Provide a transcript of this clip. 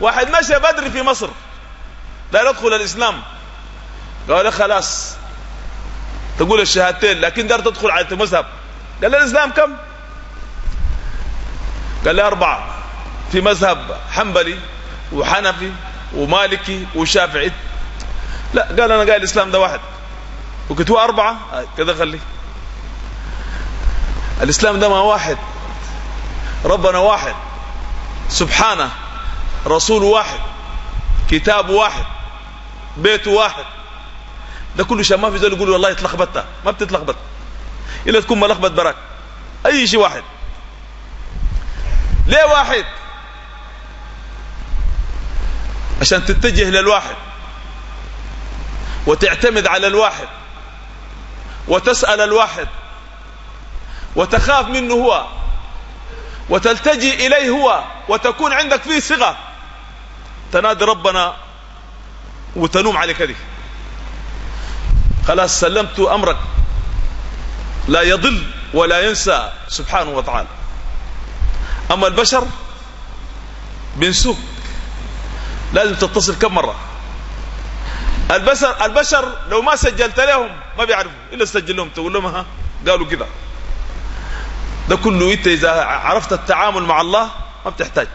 واحد مشى بدري في مصر. لا يدخل الإسلام. قال له خلاص. تقول الشهادتين لكن دار تدخل على المذهب. قال له الإسلام كم؟ قال له أربعة. في مذهب حنبلي وحنفي ومالكي وشافعي. لا قال أنا قال الإسلام ده واحد. وقلت هو أربعة. آه، كذا خليه. الإسلام ده ما واحد. ربنا واحد. سبحانه. رسول واحد كتاب واحد بيت واحد. ده كله شيء ما في زول يقول والله اتلخبطت ما بتتلخبط. إلا تكون ملخبط براك أي شيء واحد. ليه واحد؟ عشان تتجه للواحد. وتعتمد على الواحد. وتسأل الواحد. وتخاف منه هو. وتلتجي إليه هو وتكون عندك فيه ثقة تنادي ربنا وتنوم على كده خلاص سلمت أمرك. لا يضل ولا ينسى سبحانه وتعالى. أما البشر بنسوك. لازم تتصل كم مرة. البشر البشر لو ما سجلت لهم ما بيعرفوا. إلا تسجل لهم تقول لهم ها قالوا كده ده كله انت اذا عرفت التعامل مع الله ما بتحتاج